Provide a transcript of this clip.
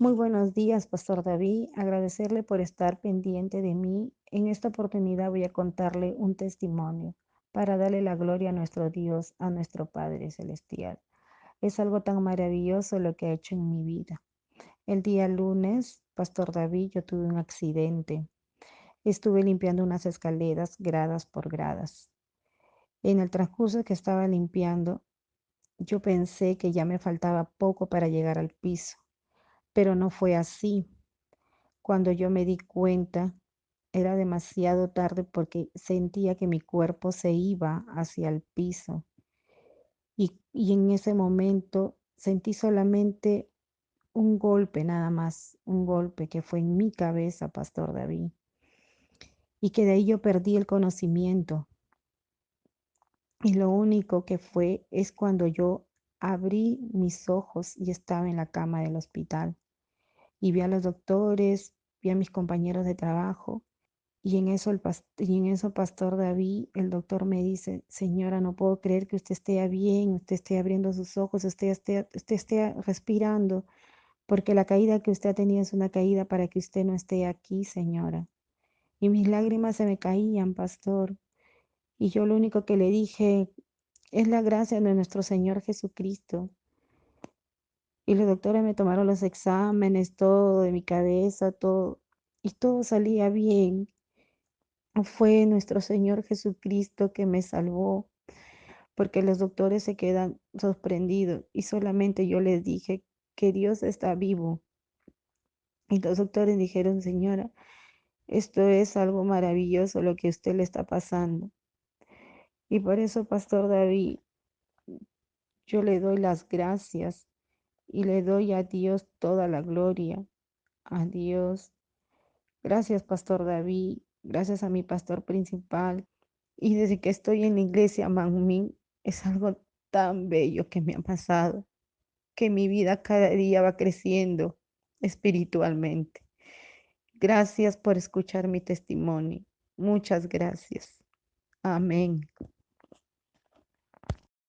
Muy buenos días, Pastor David. Agradecerle por estar pendiente de mí. En esta oportunidad voy a contarle un testimonio para darle la gloria a nuestro Dios, a nuestro Padre Celestial. Es algo tan maravilloso lo que ha hecho en mi vida. El día lunes, Pastor David, yo tuve un accidente. Estuve limpiando unas escaleras gradas por gradas. En el transcurso que estaba limpiando, yo pensé que ya me faltaba poco para llegar al piso pero no fue así. Cuando yo me di cuenta, era demasiado tarde porque sentía que mi cuerpo se iba hacia el piso. Y, y en ese momento sentí solamente un golpe nada más, un golpe que fue en mi cabeza, Pastor David. Y que de ahí yo perdí el conocimiento. Y lo único que fue es cuando yo abrí mis ojos y estaba en la cama del hospital y vi a los doctores, vi a mis compañeros de trabajo y en eso, el y en eso Pastor David, el doctor me dice, señora, no puedo creer que usted esté bien, usted esté abriendo sus ojos, usted esté, usted esté respirando, porque la caída que usted ha tenido es una caída para que usted no esté aquí, señora. Y mis lágrimas se me caían, pastor. Y yo lo único que le dije es la gracia de nuestro Señor Jesucristo. Y los doctores me tomaron los exámenes, todo de mi cabeza, todo, y todo salía bien. Fue nuestro Señor Jesucristo que me salvó, porque los doctores se quedan sorprendidos y solamente yo les dije que Dios está vivo. Y los doctores dijeron, señora, esto es algo maravilloso lo que usted le está pasando. Y por eso, Pastor David, yo le doy las gracias y le doy a Dios toda la gloria. A Dios. Gracias, Pastor David. Gracias a mi pastor principal. Y desde que estoy en la iglesia, Manmin, es algo tan bello que me ha pasado, que mi vida cada día va creciendo espiritualmente. Gracias por escuchar mi testimonio. Muchas gracias. Amén.